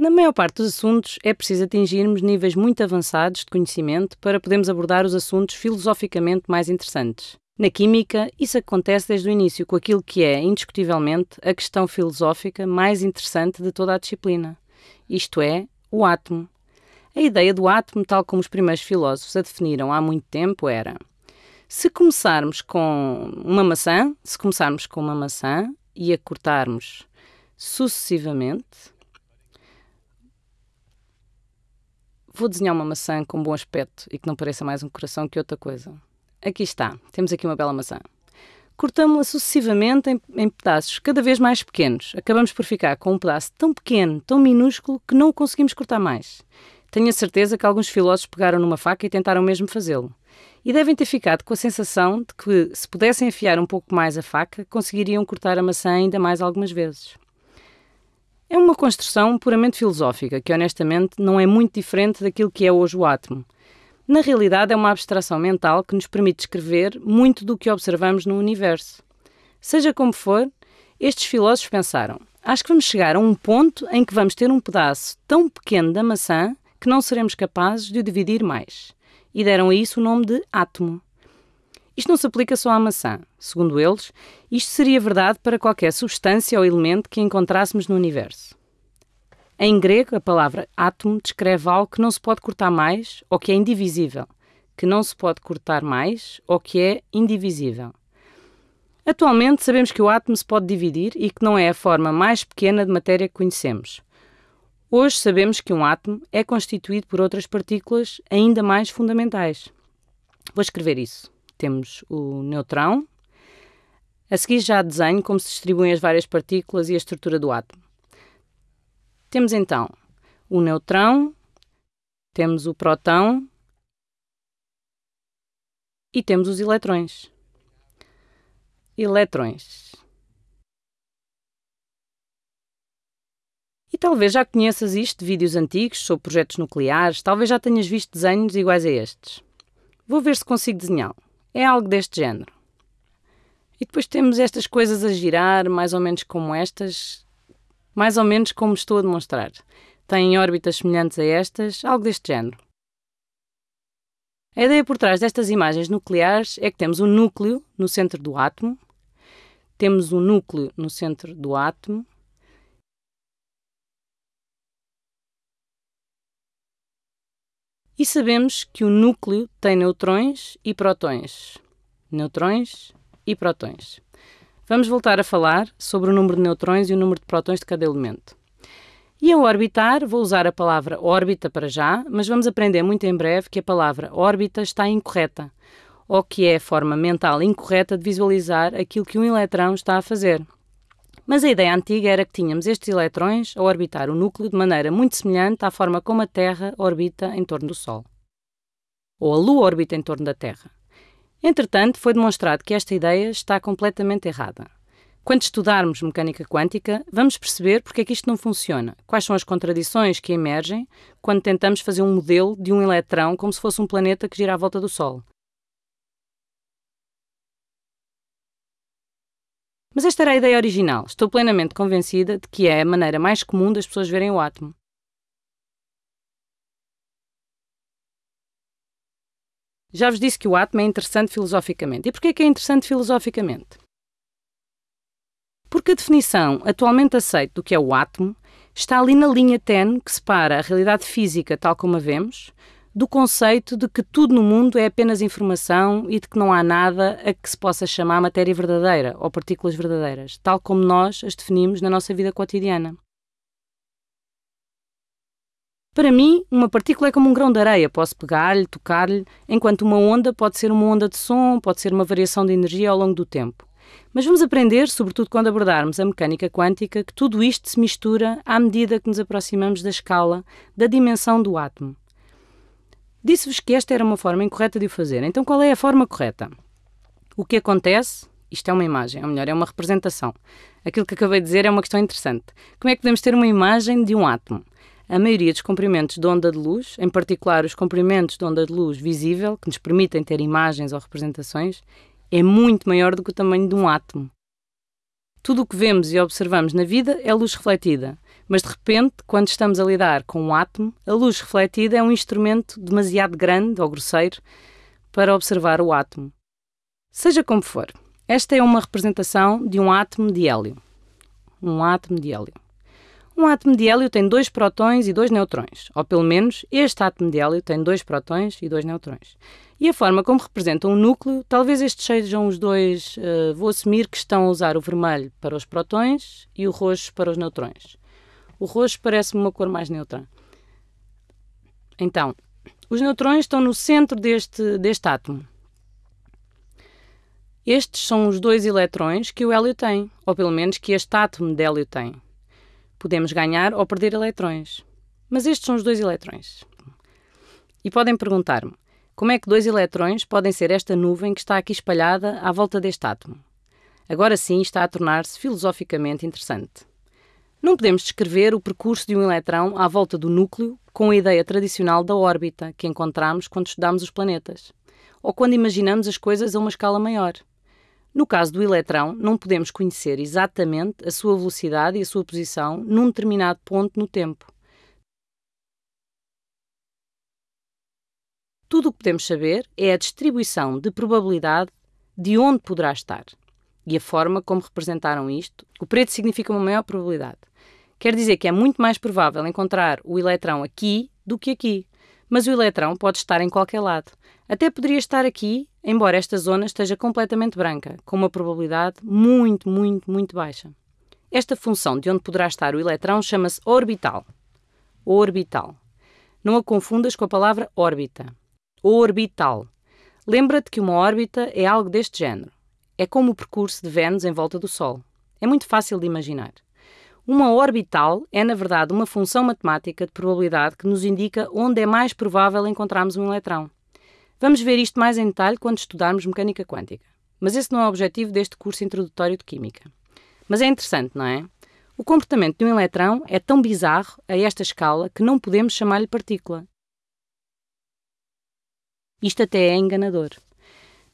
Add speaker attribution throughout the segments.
Speaker 1: Na maior parte dos assuntos, é preciso atingirmos níveis muito avançados de conhecimento para podermos abordar os assuntos filosoficamente mais interessantes. Na química, isso acontece desde o início com aquilo que é, indiscutivelmente, a questão filosófica mais interessante de toda a disciplina. Isto é, o átomo. A ideia do átomo, tal como os primeiros filósofos a definiram há muito tempo, era: se começarmos com uma maçã, se começarmos com uma maçã e a cortarmos sucessivamente, Vou desenhar uma maçã com bom aspecto e que não pareça mais um coração que outra coisa. Aqui está, temos aqui uma bela maçã. Cortamos-la sucessivamente em, em, pedaços cada vez mais pequenos. Acabamos por ficar com um pedaço tão pequeno, tão minúsculo, que não o conseguimos cortar mais. Tenho a certeza que alguns filósofos pegaram numa faca e tentaram mesmo fazê-lo. E devem ter ficado com a sensação de que, se pudessem afiar um pouco mais a faca, conseguiriam cortar a maçã ainda mais algumas vezes. É uma construção puramente filosófica, que honestamente não é muito diferente daquilo que é hoje o átomo. Na realidade, é uma abstração mental que nos permite descrever muito do que observamos no universo. Seja como for, estes filósofos pensaram: acho que vamos chegar a um ponto em que vamos ter um pedaço tão pequeno da maçã que não seremos capazes de o dividir mais. E deram a isso o nome de átomo. Isto não se aplica só à maçã. Segundo eles, isto seria verdade para qualquer substância ou elemento que encontrássemos no universo. Em grego, a palavra átomo descreve algo que não se pode cortar mais ou que é indivisível, que não se pode cortar mais ou que é indivisível. Atualmente sabemos que o átomo se pode dividir e que não é a forma mais pequena de matéria que conhecemos. Hoje sabemos que um átomo é constituído por outras partículas ainda mais fundamentais. Vou escrever isso temos o neutrão. A seguir já desenho como se distribuem as várias partículas e a estrutura do átomo. Temos então o neutrão, temos o próton e temos os eletrões. Eletrões. E talvez já conheças isto de vídeos antigos sobre projetos nucleares, talvez já tenhas visto desenhos iguais a estes. Vou ver se consigo desenhá-lo. É algo deste género. E depois temos estas coisas a girar, mais ou menos como estas, mais ou menos como estou a demonstrar. Têm órbitas semelhantes a estas, algo deste género. A ideia por trás destas imagens nucleares é que temos um núcleo no centro do átomo, temos um núcleo no centro do átomo E sabemos que o núcleo tem neutrões e protões. Neutrões e protões. Vamos voltar a falar sobre o número de neutrões e o número de protões de cada elemento. E ao orbitar, vou usar a palavra órbita para já, mas vamos aprender muito em breve que a palavra órbita está incorreta, ou que é a forma mental incorreta de visualizar aquilo que um eletrão está a fazer. Mas a ideia antiga era que tínhamos estes eletrões a orbitar o núcleo de maneira muito semelhante à forma como a Terra orbita em torno do Sol. Ou a Lua orbita em torno da Terra. Entretanto, foi demonstrado que esta ideia está completamente errada. Quando estudarmos mecânica quântica, vamos perceber porque é que isto não funciona, quais são as contradições que emergem quando tentamos fazer um modelo de um eletrão como se fosse um planeta que gira à volta do Sol. Mas esta era a ideia original. Estou plenamente convencida de que é a maneira mais comum das pessoas verem o átomo. Já vos disse que o átomo é interessante filosoficamente. E porquê que é interessante filosoficamente? Porque a definição atualmente aceita do que é o átomo está ali na linha tenue que separa a realidade física tal como a vemos do conceito de que tudo no mundo é apenas informação e de que não há nada a que se possa chamar matéria verdadeira ou partículas verdadeiras, tal como nós as definimos na nossa vida cotidiana. Para mim, uma partícula é como um grão de areia, posso pegar-lhe, tocar-lhe, enquanto uma onda pode ser uma onda de som, pode ser uma variação de energia ao longo do tempo. Mas vamos aprender, sobretudo quando abordarmos a mecânica quântica, que tudo isto se mistura à medida que nos aproximamos da escala, da dimensão do átomo. Disse-vos que esta era uma forma incorreta de o fazer. Então, qual é a forma correta? O que acontece? Isto é uma imagem, ou melhor, é uma representação. Aquilo que acabei de dizer é uma questão interessante. Como é que podemos ter uma imagem de um átomo? A maioria dos comprimentos de onda de luz, em particular os comprimentos de onda de luz visível, que nos permitem ter imagens ou representações, é muito maior do que o tamanho de um átomo. Tudo o que vemos e observamos na vida é luz refletida, Mas de repente, quando estamos a lidar com um átomo, a luz refletida é um instrumento demasiado grande ou grosseiro para observar o átomo. Seja como for, esta é uma representação de um átomo de hélio. Um átomo de hélio. Um átomo de hélio tem dois prótons e dois neutrões, ou pelo menos este átomo de hélio tem dois prótons e dois neutrões. E a forma como representam o núcleo, talvez estes sejam os dois, uh, vou assumir que estão a usar o vermelho para os prótons e o roxo para os neutrões. O roxo parece-me uma cor mais neutra. Então, os neutrões estão no centro deste, deste átomo. Estes são os dois eletrões que o hélio tem, ou pelo menos que este átomo de hélio tem. Podemos ganhar ou perder eletrões. Mas estes são os dois eletrões. E podem perguntar-me, como é que dois eletrões podem ser esta nuvem que está aqui espalhada à volta deste átomo? Agora sim está a tornar-se filosoficamente interessante. Não podemos descrever o percurso de um eletrão à volta do núcleo com a ideia tradicional da órbita que encontramos quando estudamos os planetas, ou quando imaginamos as coisas a uma escala maior. No caso do eletrão, não podemos conhecer exatamente a sua velocidade e a sua posição num determinado ponto no tempo. Tudo o que podemos saber é a distribuição de probabilidade de onde poderá estar e a forma como representaram isto. O preto significa uma maior probabilidade. Quer dizer que é muito mais provável encontrar o eletrão aqui do que aqui. Mas o eletrão pode estar em qualquer lado. Até poderia estar aqui, embora esta zona esteja completamente branca, com uma probabilidade muito, muito, muito baixa. Esta função de onde poderá estar o eletrão chama-se orbital. Orbital. Não a confundas com a palavra órbita. Orbital. Lembra-te que uma órbita é algo deste género. É como o percurso de Vênus em volta do Sol. É muito fácil de imaginar. Uma orbital é, na verdade, uma função matemática de probabilidade que nos indica onde é mais provável encontrarmos um eletrão. Vamos ver isto mais em detalhe quando estudarmos mecânica quântica. Mas esse não é o objetivo deste curso introdutório de Química. Mas é interessante, não é? O comportamento de um eletrão é tão bizarro a esta escala que não podemos chamar-lhe partícula. Isto até é enganador.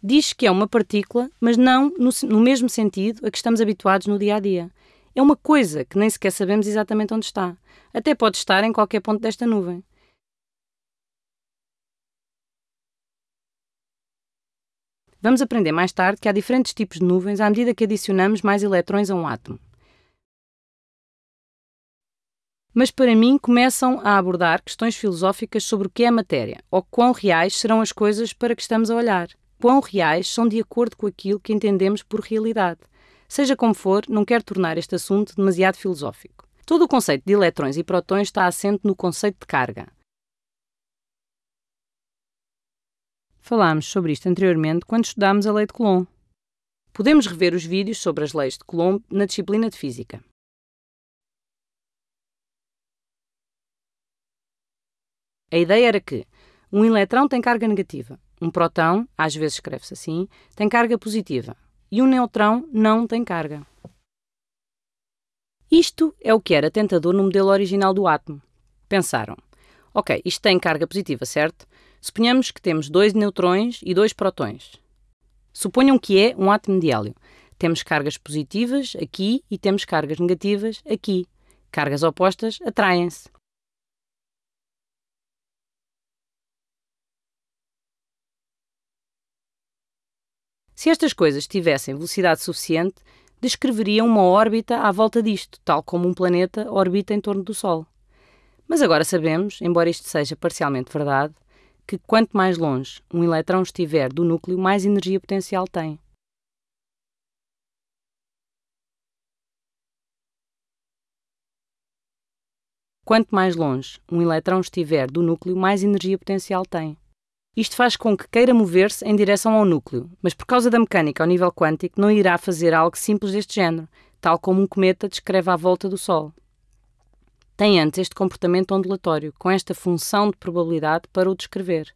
Speaker 1: Diz que é uma partícula, mas não no, no mesmo sentido a que estamos habituados no dia a dia é uma coisa que nem sequer sabemos exatamente onde está. Até pode estar em qualquer ponto desta nuvem. Vamos aprender mais tarde que há diferentes tipos de nuvens à medida que adicionamos mais eletrões a um átomo. Mas para mim começam a abordar questões filosóficas sobre o que é matéria, ou quão reais serão as coisas para que estamos a olhar. Quão reais são de acordo com aquilo que entendemos por realidade. Seja como for, não quero tornar este assunto demasiado filosófico. Todo o conceito de eletrões e prótons está assente no conceito de carga. Falámos sobre isto anteriormente quando estudámos a lei de Coulomb. Podemos rever os vídeos sobre as leis de Coulomb na disciplina de Física. A ideia era que um eletrão tem carga negativa, um próton, às vezes escreve-se assim, tem carga positiva, e um neutrão não tem carga. Isto é o que era tentador no modelo original do átomo. Pensaram, ok, isto tem carga positiva, certo? Suponhamos que temos dois neutrões e dois prótons. Suponham que é um átomo de hélio. Temos cargas positivas aqui e temos cargas negativas aqui. Cargas opostas atraem-se. Se estas coisas tivessem velocidade suficiente, descreveriam uma órbita à volta disto, tal como um planeta orbita em torno do Sol. Mas agora sabemos, embora isto seja parcialmente verdade, que quanto mais longe um eletrão estiver do núcleo, mais energia potencial tem. Quanto mais longe um eletrão estiver do núcleo, mais energia potencial tem. Isto faz com que queira mover-se em direção ao núcleo, mas por causa da mecânica ao nível quântico não irá fazer algo simples deste género, tal como um cometa descreve à volta do Sol. Tem antes este comportamento ondulatório, com esta função de probabilidade para o descrever.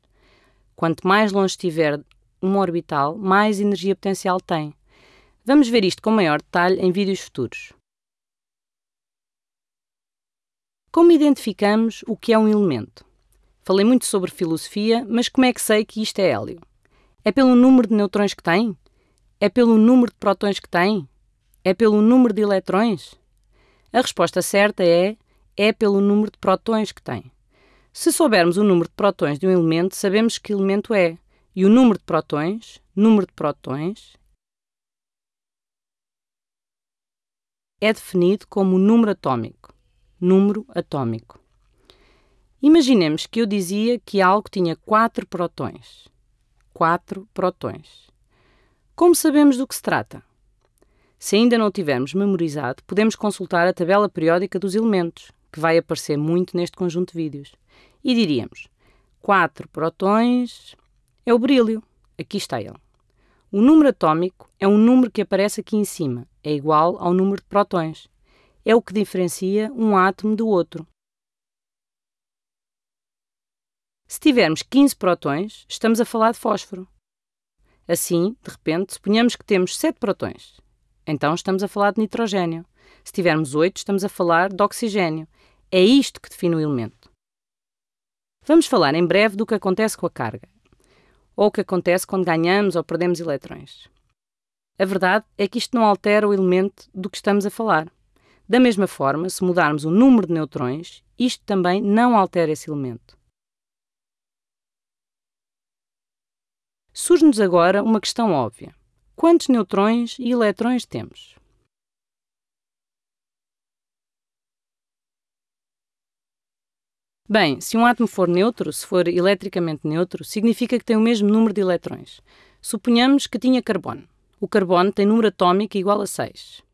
Speaker 1: Quanto mais longe estiver uma orbital, mais energia potencial tem. Vamos ver isto com maior detalhe em vídeos futuros. Como identificamos o que é um elemento? Falei muito sobre filosofia, mas como é que sei que isto é hélio? É pelo número de neutrões que tem? É pelo número de prótons que tem? É pelo número de eletrões? A resposta certa é é pelo número de prótons que tem. Se soubermos o número de prótons de um elemento, sabemos que elemento é. E o número de prótons, número de prótons, é definido como número atômico. Número atômico. Imaginemos que eu dizia que algo tinha 4 prótons. 4 prótons. Como sabemos do que se trata? Se ainda não tivermos memorizado, podemos consultar a tabela periódica dos elementos, que vai aparecer muito neste conjunto de vídeos. E diríamos: 4 prótons é o berílio. Aqui está ele. O número atômico é um número que aparece aqui em cima, é igual ao número de prótons. É o que diferencia um átomo do outro. Se tivermos 15 prótons, estamos a falar de fósforo. Assim, de repente, suponhamos que temos 7 prótons. Então estamos a falar de nitrogênio. Se tivermos 8, estamos a falar de oxigênio. É isto que define o elemento. Vamos falar em breve do que acontece com a carga, ou o que acontece quando ganhamos ou perdemos eletrões. A verdade é que isto não altera o elemento do que estamos a falar. Da mesma forma, se mudarmos o número de neutrões, isto também não altera esse elemento. Surge-nos agora uma questão óbvia: quantos neutrões e eletrões temos? Bem, se um átomo for neutro, se for eletricamente neutro, significa que tem o mesmo número de eletrões. Suponhamos que tinha carbono. O carbono tem número atômico igual a 6.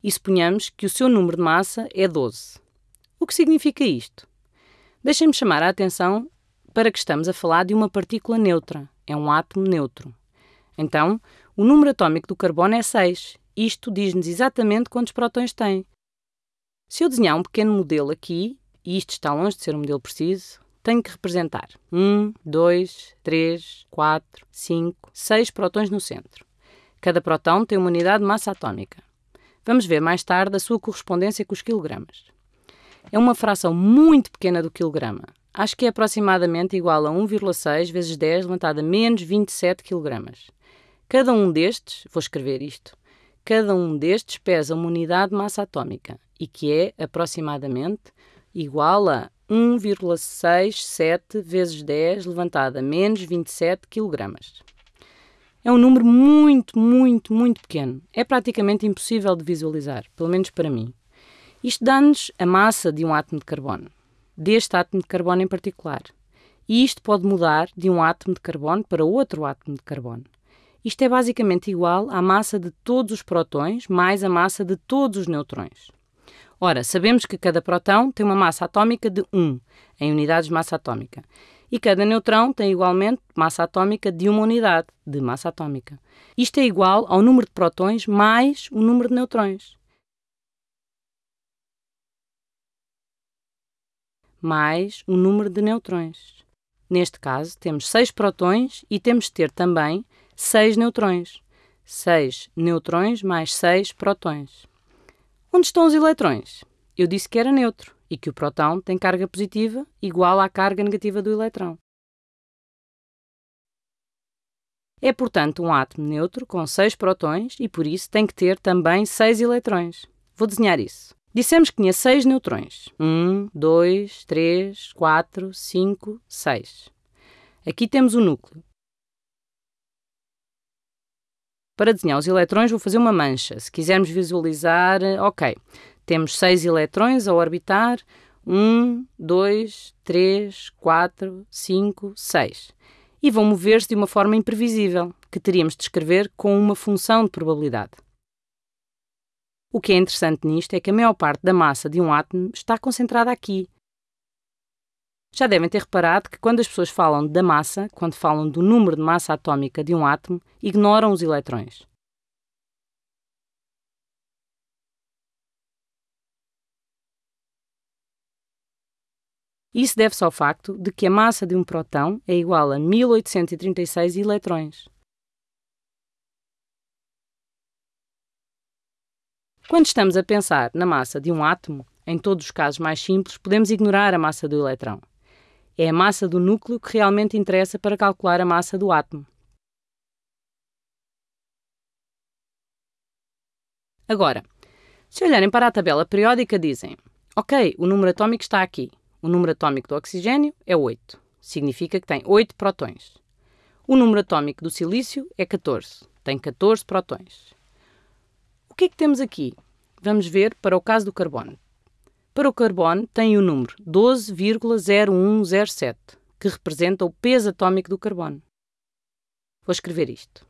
Speaker 1: E suponhamos que o seu número de massa é 12. O que significa isto? Deixem-me chamar a atenção para que estamos a falar de uma partícula neutra, é um átomo neutro. Então, o número atômico do carbono é 6. Isto diz-nos exatamente quantos prótons tem. Se eu desenhar um pequeno modelo aqui, e isto está longe de ser um modelo preciso, tenho que representar 1, 2, 3, 4, 5, 6 prótons no centro. Cada próton tem uma unidade de massa atómica. Vamos ver mais tarde a sua correspondência com os quilogramas é uma fração muito pequena do quilograma. Acho que é aproximadamente igual a 1,6 vezes 10 levantado a menos 27 kg. Cada um destes, vou escrever isto, cada um destes pesa uma unidade de massa atómica e que é aproximadamente igual a 1,67 vezes 10 levantado a menos 27 kg. É um número muito, muito, muito pequeno. É praticamente impossível de visualizar, pelo menos para mim. Isto dá-nos a massa de um átomo de carbono, deste átomo de carbono em particular. E isto pode mudar de um átomo de carbono para outro átomo de carbono. Isto é basicamente igual à massa de todos os prótons mais a massa de todos os neutrões. Ora, sabemos que cada próton tem uma massa atómica de 1, em unidades de massa atómica, e cada neutrão tem igualmente massa atómica de uma unidade de massa atómica. Isto é igual ao número de prótons mais o número de neutrões. Mais o número de neutrões. Neste caso, temos 6 prótons e temos de ter também 6 neutrões. 6 neutrões mais 6 prótons. Onde estão os eletrões? Eu disse que era neutro e que o próton tem carga positiva igual à carga negativa do eletrão. É, portanto, um átomo neutro com 6 prótons e, por isso, tem que ter também 6 eletrões. Vou desenhar isso. Dissemos que tinha seis neutrões. Um, dois, três, quatro, cinco, seis. Aqui temos o núcleo. Para desenhar os eletrões vou fazer uma mancha. Se quisermos visualizar, ok. Temos seis eletrões a orbitar. Um, dois, três, quatro, cinco, seis. E vão mover-se de uma forma imprevisível, que teríamos de escrever com uma função de probabilidade. O que é interessante nisto é que a maior parte da massa de um átomo está concentrada aqui. Já devem ter reparado que quando as pessoas falam da massa, quando falam do número de massa atômica de um átomo, ignoram os eletrões. Isso deve-se ao facto de que a massa de um próton é igual a 1836 eletrões. Quando estamos a pensar na massa de um átomo, em todos os casos mais simples, podemos ignorar a massa do eletrão. É a massa do núcleo que realmente interessa para calcular a massa do átomo. Agora, se olharem para a tabela periódica, dizem: Ok, o número atômico está aqui. O número atômico do oxigênio é 8. Significa que tem 8 protões. O número atômico do silício é 14. Tem 14 protões. Que é que temos aqui? Vamos ver para o caso do carbono. Para o carbono tem o número 12,0107, que representa o peso atômico do carbono. Vou escrever isto.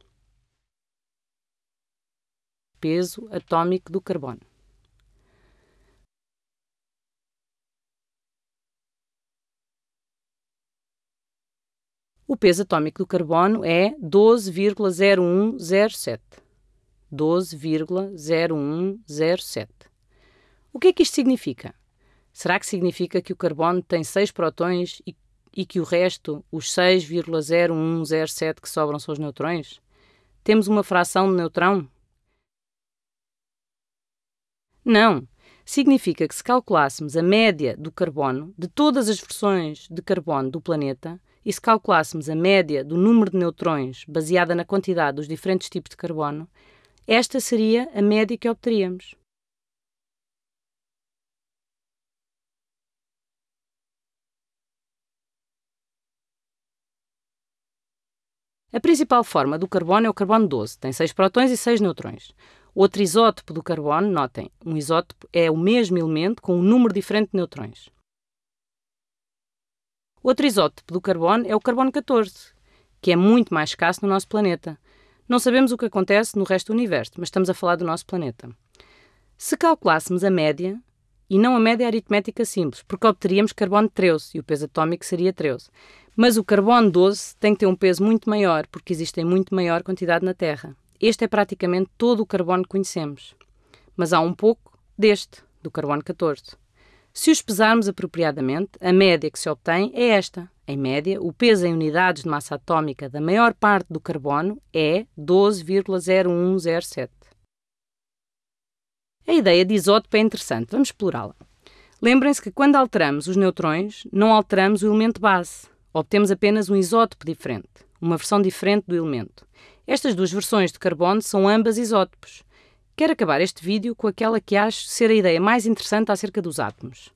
Speaker 1: Peso atômico do carbono. O peso atômico do carbono é 12,0107. 12,0107. O que é que isto significa? Será que significa que o carbono tem 6 protões e, e que o resto, os 6,0107 que sobram, são os neutrões? Temos uma fração de neutrão? Não. Significa que se calculássemos a média do carbono de todas as versões de carbono do planeta, e se calculássemos a média do número de neutrões baseada na quantidade dos diferentes tipos de carbono, esta seria a média que obteríamos. A principal forma do carbono é o carbono 12, tem 6 prótons e 6 neutrões. Outro isótopo do carbono, notem, um isótopo é o mesmo elemento com um número diferente de neutrões. Outro isótopo do carbono é o carbono 14, que é muito mais escasso no nosso planeta. Não sabemos o que acontece no resto do universo, mas estamos a falar do nosso planeta. Se calculássemos a média, e não a média aritmética simples, porque obteríamos carbono 13 e o peso atômico seria 13. Mas o carbono 12 tem que ter um peso muito maior, porque existe em muito maior quantidade na Terra. Este é praticamente todo o carbono que conhecemos. Mas há um pouco deste, do carbono 14. Se os pesarmos apropriadamente, a média que se obtém é esta. Em média, o peso em unidades de massa atómica da maior parte do carbono é 12,0107. A ideia de isótopo é interessante, vamos explorá-la. Lembrem-se que quando alteramos os neutrões, não alteramos o elemento base, obtemos apenas um isótopo diferente, uma versão diferente do elemento. Estas duas versões de carbono são ambas isótopos. Quero acabar este vídeo com aquela que acho ser a ideia mais interessante acerca dos átomos.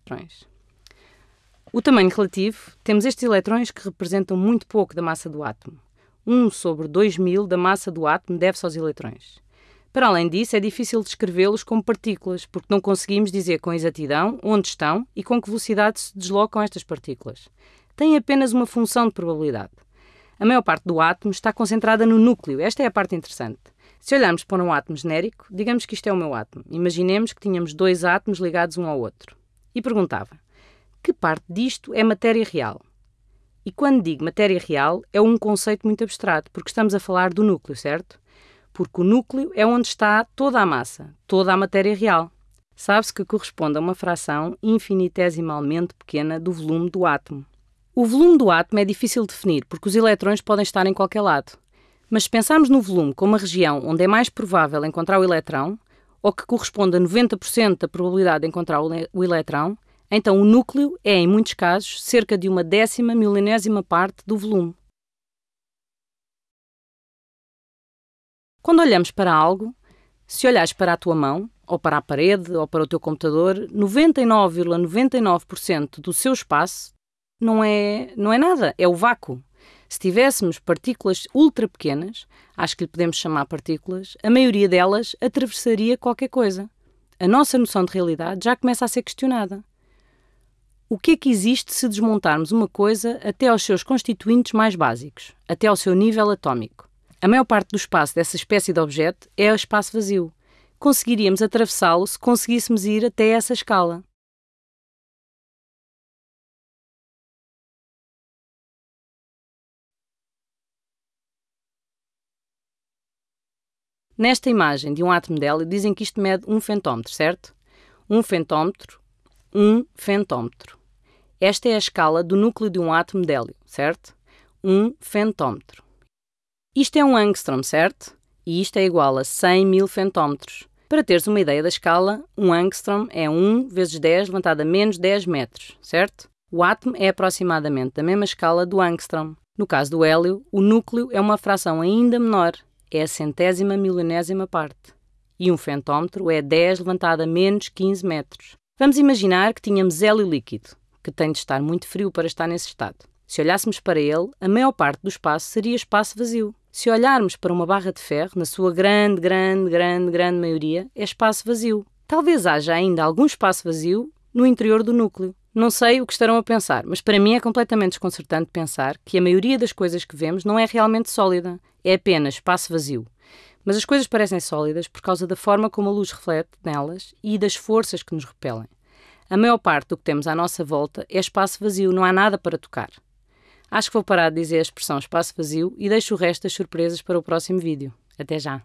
Speaker 1: O tamanho relativo, temos estes eletrões que representam muito pouco da massa do átomo. 1 sobre 2000 da massa do átomo deve-se aos eletrões. Para além disso, é difícil descrevê-los como partículas, porque não conseguimos dizer com exatidão onde estão e com que velocidade se deslocam estas partículas. Têm apenas uma função de probabilidade. A maior parte do átomo está concentrada no núcleo. Esta é a parte interessante. Se olharmos para um átomo genérico, digamos que isto é o meu átomo. Imaginemos que tínhamos dois átomos ligados um ao outro. E perguntava: que parte disto é matéria real? E quando digo matéria real, é um conceito muito abstrato, porque estamos a falar do núcleo, certo? Porque o núcleo é onde está toda a massa, toda a matéria real. Sabe-se que corresponde a uma fração infinitesimalmente pequena do volume do átomo. O volume do átomo é difícil de definir porque os eletrões podem estar em qualquer lado. Mas se pensarmos no volume como uma região onde é mais provável encontrar o eletrão, ou que corresponde a 90% da probabilidade de encontrar o eletrão, então o núcleo é, em muitos casos, cerca de uma décima milenésima parte do volume. Quando olhamos para algo, se olhares para a tua mão, ou para a parede, ou para o teu computador, 99,99% ,99 do seu espaço não é, não é nada, é o vácuo. Se tivéssemos partículas ultra pequenas, acho que lhe podemos chamar partículas, a maioria delas atravessaria qualquer coisa. A nossa noção de realidade já começa a ser questionada. O que é que existe se desmontarmos uma coisa até aos seus constituintes mais básicos, até ao seu nível atômico? A maior parte do espaço dessa espécie de objeto é o espaço vazio. Conseguiríamos atravessá-lo se conseguíssemos ir até essa escala. Nesta imagem de um átomo de hélio, dizem que isto mede um fentómetro, certo? Um fentómetro, um fentómetro. Esta é a escala do núcleo de um átomo de hélio, certo? Um fentómetro. Isto é um angstrom, certo? E isto é igual a 100 mil fentómetros. Para teres uma ideia da escala, um angstrom é 1 vezes 10 levantado a menos 10 metros, certo? O átomo é aproximadamente da mesma escala do angstrom. No caso do hélio, o núcleo é uma fração ainda menor, é a centésima milionésima parte. e um fentómetro é 10 levantado a menos 15 metros. Vamos imaginar que tínhamos hélio líquido, que tem de estar muito frio para estar nesse estado. Se olhássemos para ele, a maior parte do espaço seria espaço vazio. Se olharmos para uma barra de ferro, na sua grande, grande, grande, grande maioria, é espaço vazio. Talvez haja ainda algum espaço vazio no interior do núcleo. Não sei o que estarão a pensar, mas para mim é completamente desconcertante pensar que a maioria das coisas que vemos não é realmente sólida, é apenas espaço vazio. Mas as coisas parecem sólidas por causa da forma como a luz reflete nelas e das forças que nos repelem. A maior parte do que temos à nossa volta é espaço vazio, não há nada para tocar. Acho que vou parar de dizer a expressão espaço vazio e deixo o resto das surpresas para o próximo vídeo. Até já!